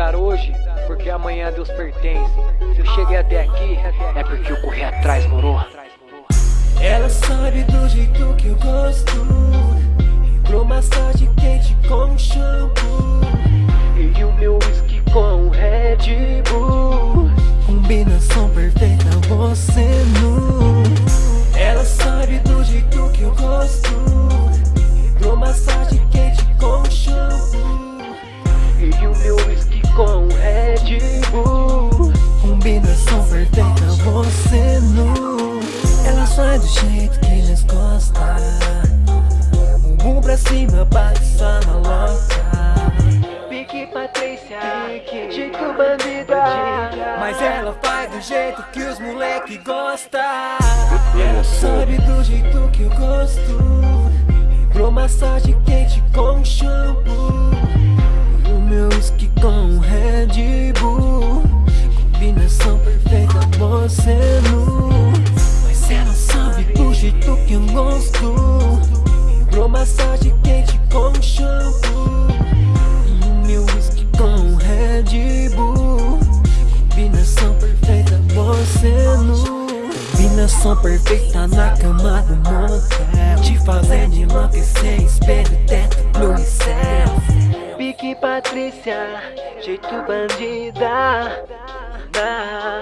dar hoje, porque amanhã Deus pertence. Se eu cheguei até aqui, é porque eu corri atrás, moro? Ela sabe do jeito que eu gosto Hidromassagem quente com shampoo E o meu whisky com Red Bull Combinação perfeita, você sai do jeito que eles gostam. Bumbum pra cima, bate só na louca Pique Patrícia, jeito bandida. Mas ela faz do jeito que os moleque gostam Ela sabe do jeito que eu gosto. Hidromassagem quente com shampoo. E o meu whisky com Red Bull. Combinação perfeita, você gosto Hidromassagem quente com shampoo. E o meu whisky com Red Bull. Combinação perfeita, você nu. Combinação perfeita na cama do motel. Te fazendo enlouquecer, espelho, teto, e céu. Pique Patrícia, jeito bandida. Ah,